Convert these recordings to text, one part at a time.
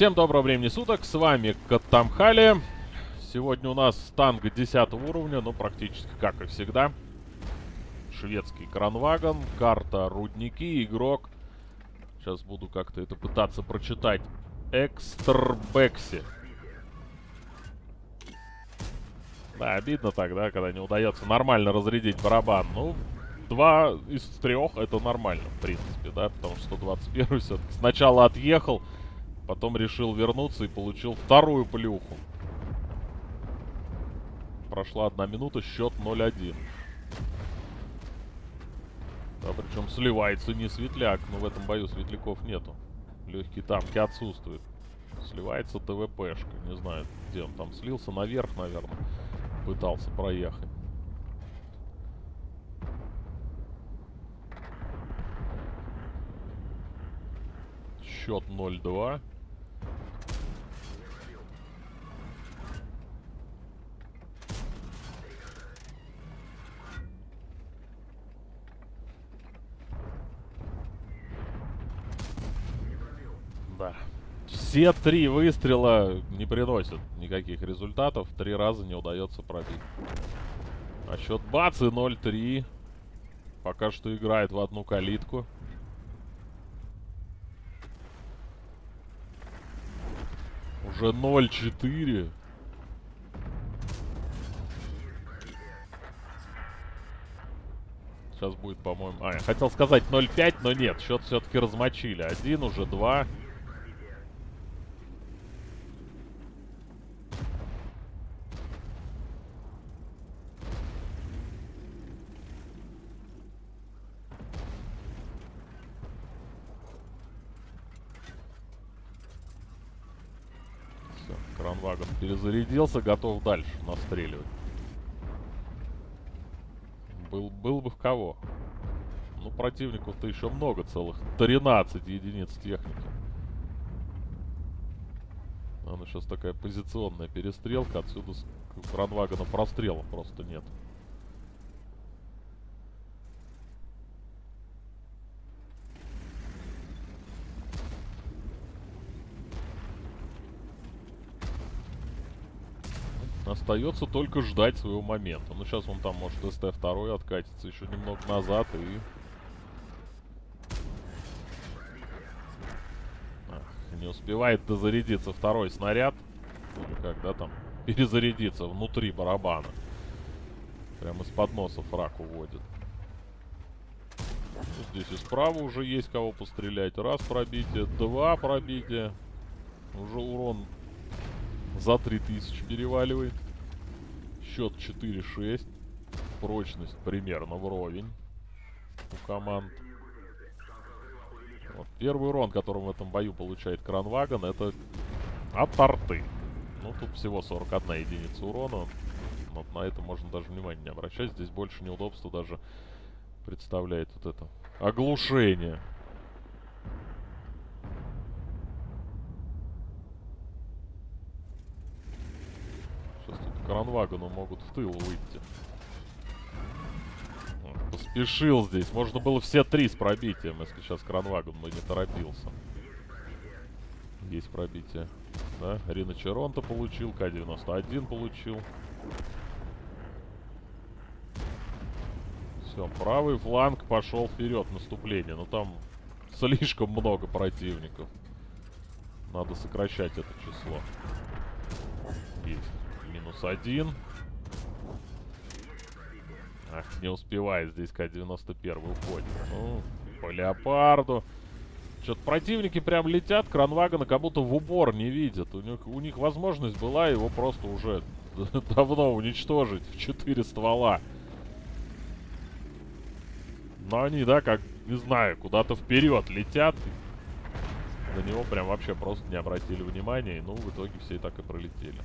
Всем доброго времени суток, с вами Катамхали. Сегодня у нас танк 10 уровня, ну практически как и всегда. Шведский кранвагон, карта рудники, игрок. Сейчас буду как-то это пытаться прочитать. Экстербекси. Да, обидно тогда, когда не удается нормально разрядить барабан. Ну, два из трех это нормально, в принципе, да, потому что 121 все-таки сначала отъехал, потом решил вернуться и получил вторую плюху. Прошла одна минута, счет 0-1. Да, причем сливается не светляк, но в этом бою светляков нету. Легкие танки отсутствуют. Сливается ТВПшка, не знаю, где он там слился, наверх, наверное, пытался проехать. Счет 0-2. Да. Все три выстрела не приносят никаких результатов. Три раза не удается пробить. А счет бац и 0-3. Пока что играет в одну калитку. Уже 0-4. Сейчас будет, по-моему... А, я хотел сказать 0-5, но нет. Счет все-таки размочили. Один, уже два. Все, кранвагон перезарядился, готов дальше настреливать. Был, был бы в кого. Ну, противников-то еще много, целых 13 единиц техники. Она сейчас такая позиционная перестрелка, отсюда кранвагона прострела просто нет. Остается только ждать своего момента. Ну, сейчас он там может СТ-2 откатиться еще немного назад и... Ах, не успевает дозарядиться второй снаряд. Или когда там перезарядиться внутри барабана. Прямо из-под носа фраг уводит. Ну, здесь и справа уже есть кого пострелять. Раз пробитие, два пробития. Уже урон за 3000 переваливает. Счет 4-6. Прочность примерно вровень у команд. Вот. Первый урон, который в этом бою получает Кранвагон, это от арты. Ну, тут всего 41 единица урона. Вот на это можно даже внимания не обращать. Здесь больше неудобства даже представляет вот это оглушение. Кранвагону могут в тыл выйти. Поспешил здесь. Можно было все три с пробитием, если сейчас кранвагон бы не торопился. Есть пробитие. Да, Рина Черонта получил, К-91 получил. Все, правый фланг пошел вперед, наступление. Но там слишком много противников. Надо сокращать это число. Есть минус один. Ах, не успевает здесь К-91 уходит. Ну, по леопарду. Что-то противники прям летят, кранвагона как будто в упор не видят. У них, у них возможность была его просто уже давно уничтожить в 4 ствола. Но они, да, как, не знаю, куда-то вперед летят. На него прям вообще просто не обратили внимания. И, ну, в итоге все и так и пролетели.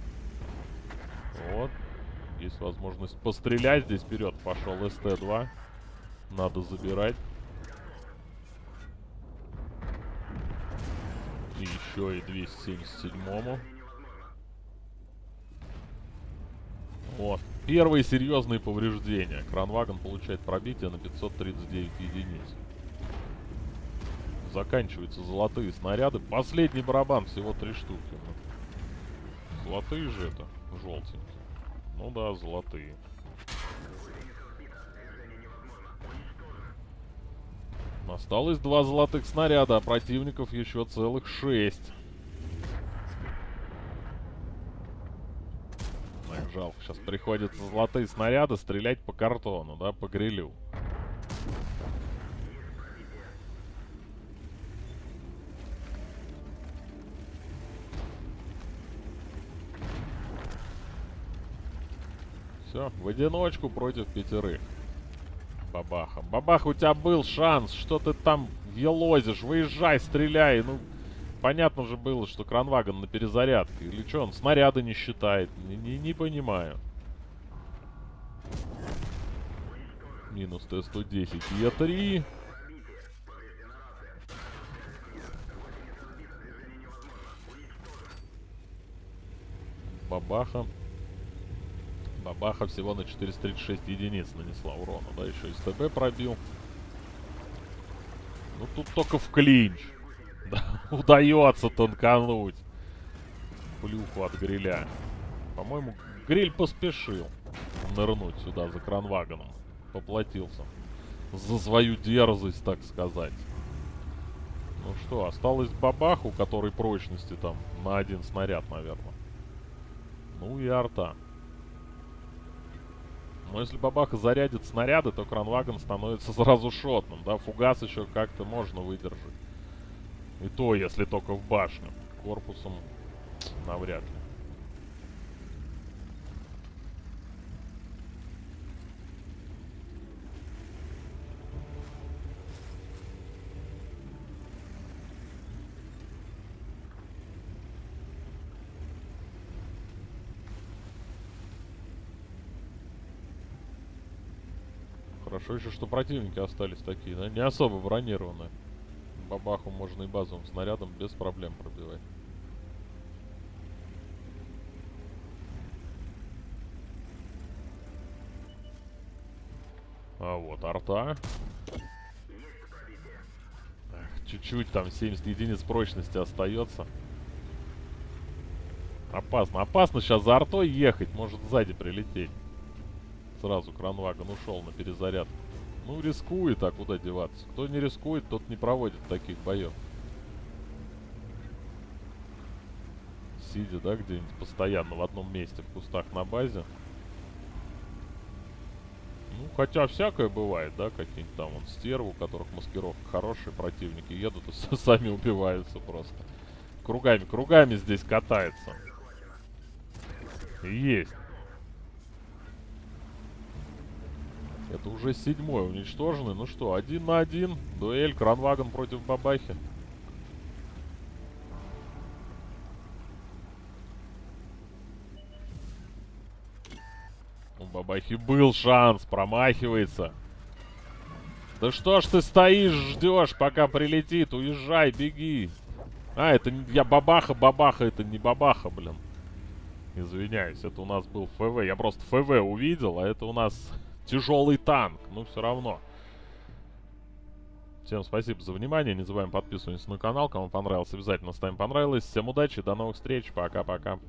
Вот. Есть возможность пострелять здесь вперед. Пошел СТ-2. Надо забирать. И еще и 277-му. Вот. Первые серьезные повреждения. Кранвагон получает пробитие на 539 единиц. заканчиваются золотые снаряды. Последний барабан, всего три штуки. Золотые же это, желтенькие. Ну да, золотые. Осталось два золотых снаряда, а противников еще целых шесть. Эх, жалко, сейчас приходится золотые снаряды стрелять по картону, да, по грилю. Все, в одиночку против пятерых. Бабаха. Бабаха, у тебя был шанс. Что ты там елозишь? Выезжай, стреляй. Ну, понятно же было, что кранвагон на перезарядке. Или что, он снаряды не считает? Не, не, не понимаю. Минус Т-110. Е3. Бабаха. Бабаха всего на 436 единиц нанесла урона, да, еще и СТБ пробил. Ну тут только в клинч. Да, удается тонкануть. Плюху от гриля. По-моему, гриль поспешил нырнуть сюда за кранвагоном. Поплатился. За свою дерзость, так сказать. Ну что, осталось бабаху, который прочности там на один снаряд, наверное. Ну и арта. Но если бабаха зарядит снаряды, то кранвагон становится сразу шотным, да? Фугас еще как-то можно выдержать. И то, если только в башню. Корпусом навряд ли. Хорошо еще, что противники остались такие, да? Не особо бронированные. Бабаху можно и базовым снарядом без проблем пробивать. А вот арта. Чуть-чуть там 70 единиц прочности остается. Опасно. Опасно сейчас за артой ехать. Может сзади прилететь сразу кранвагон ушел на перезаряд. Ну, рискует, а куда деваться? Кто не рискует, тот не проводит таких боев. Сидя, да, где-нибудь постоянно в одном месте в кустах на базе. Ну, хотя всякое бывает, да, какие-нибудь там вон стервы, у которых маскировка хорошая, противники едут и сами убиваются просто. Кругами, кругами здесь катается. Есть. Это уже седьмой уничтоженный. Ну что, один на один. Дуэль, кранвагон против бабахи. У бабахи был шанс, промахивается. Да что ж ты стоишь, ждешь, пока прилетит? Уезжай, беги. А, это не... Я бабаха, бабаха, это не бабаха, блин. Извиняюсь, это у нас был ФВ. Я просто ФВ увидел, а это у нас тяжелый танк. Ну, все равно. Всем спасибо за внимание. Не забываем подписываться на канал. Кому понравилось, обязательно ставим понравилось. Всем удачи, до новых встреч. Пока-пока.